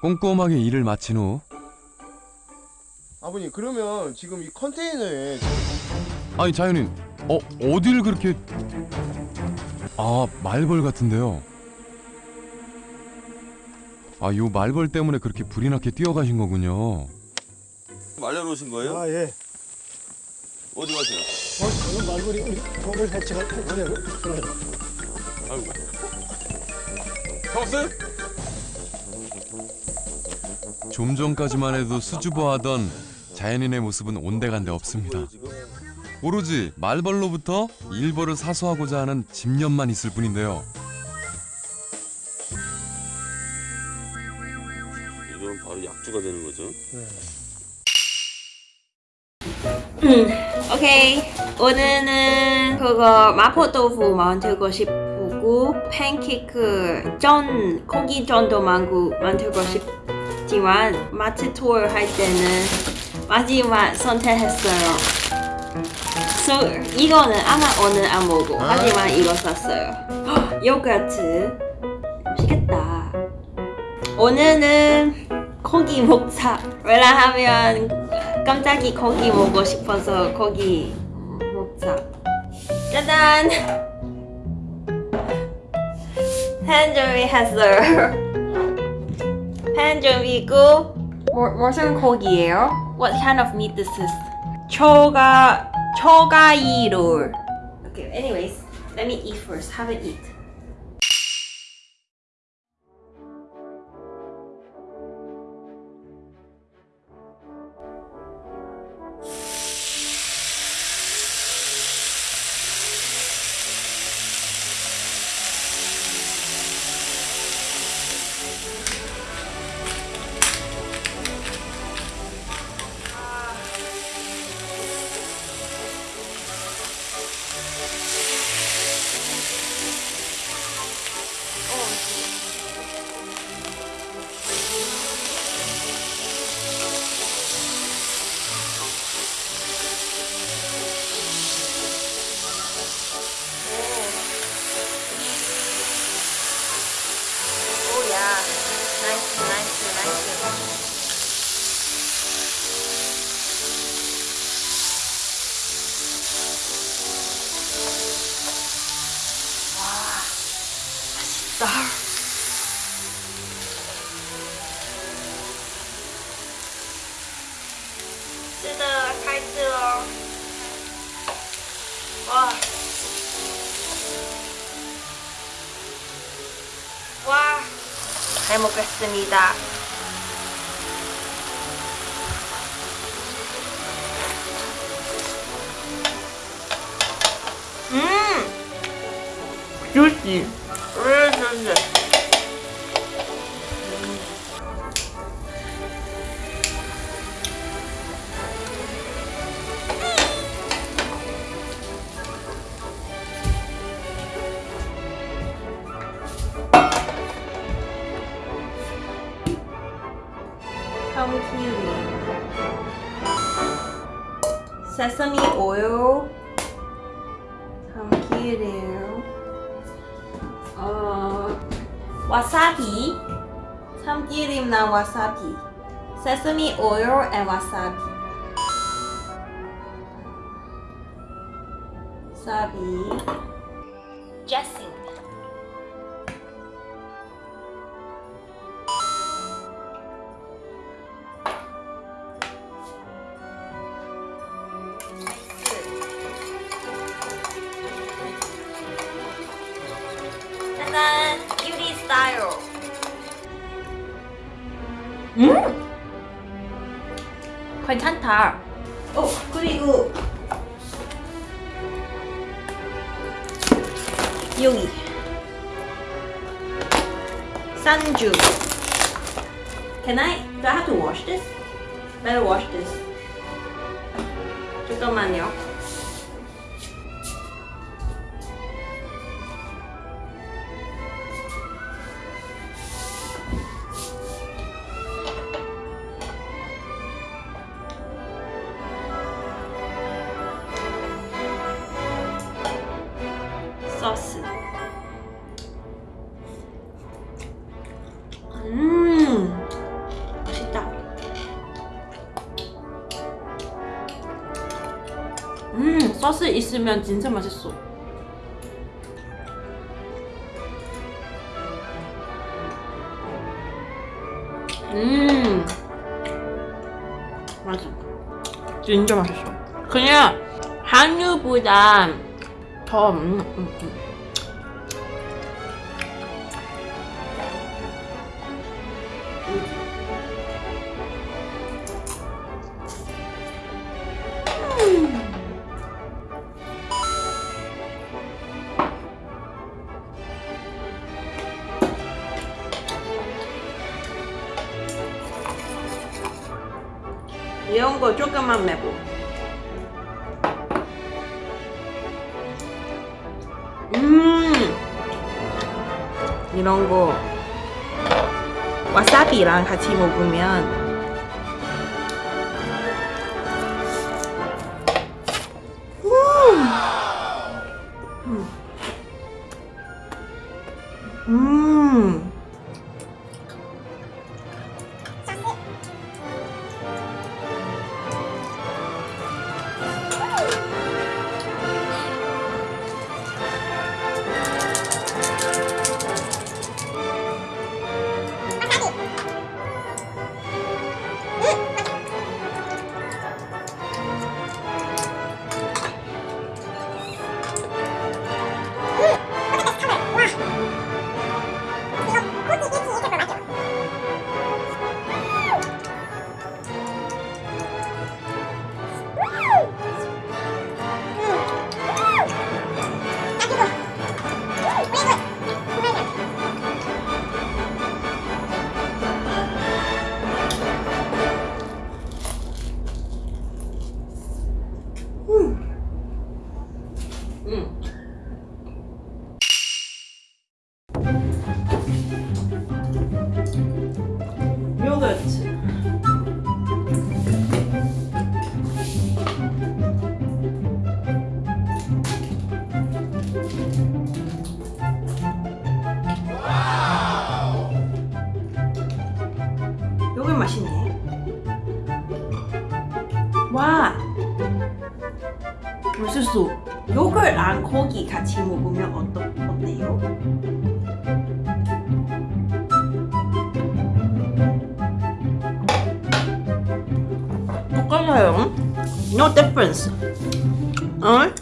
꼼꼼하게 일을 마친 후 아버님 그러면 지금 이 컨테이너에 아니 자연인 어 어딜 그렇게 아 말벌 같은데요 아 요 말벌 때문에 그렇게 불이 나게 뛰어가신 거군요 말려놓으신 거예요? 아 예. 어디 가세요? 어, 저는 말벌이 우리 벌을 해치가 그래요. 아이고. 잡았어요? 좀 전까지만 해도 수줍어하던 자연인의 모습은 온데간데 없습니다? 오로지 말벌로부터 일벌을 사수하고자 하는 집념만 있을 뿐인데요 이러면 바로 약주가 되는 거죠. 오케이 오늘은 그거 마포豆腐 만들고 싶 고 팬케이크 전 고기 전도 만고 만들고 싶지만 마트 투어 할 때는 마지막 선택했어요. so, 이거는 아마 오늘 안 먹고 하지만 이거 샀어요. 헉, 요거트 맛있겠다. 오늘은 고기 먹자. 왜냐하면 깜짝이 고기 먹고 싶어서 고기 먹자. 짜잔! 팬 준비했어요. 팬 준비고 뭐, 무슨 고기예요? What kind of meat this is? 초가 초가이롤. Okay, anyways, let me eat first. Have it eat. Oh nice, nice, nice. 와, 맛있다. 잘 먹겠습니다. 음, really juicy. 참기 sesame oil, 참기름, 어, wasabi, 참기름랑 wasabi, sesame oil and wasabi. wasabi, 음! 괜찮다. 어, 그리고 여기 산주. Can I? Do I have to wash this? Better wash this. 잠깐만요. 소스 있으면 진짜 맛있어. 음, 맛있어. 진짜 맛있어. 그냥 한유보다 더 음, 음, 음. 이런 거 조금만 매고. 음, 이런 거 와사비랑 같이 먹으면 와. 맛있어. 요거랑 고기 같이 먹으면 어떠, 어때요? 똑같아요. No difference. 어?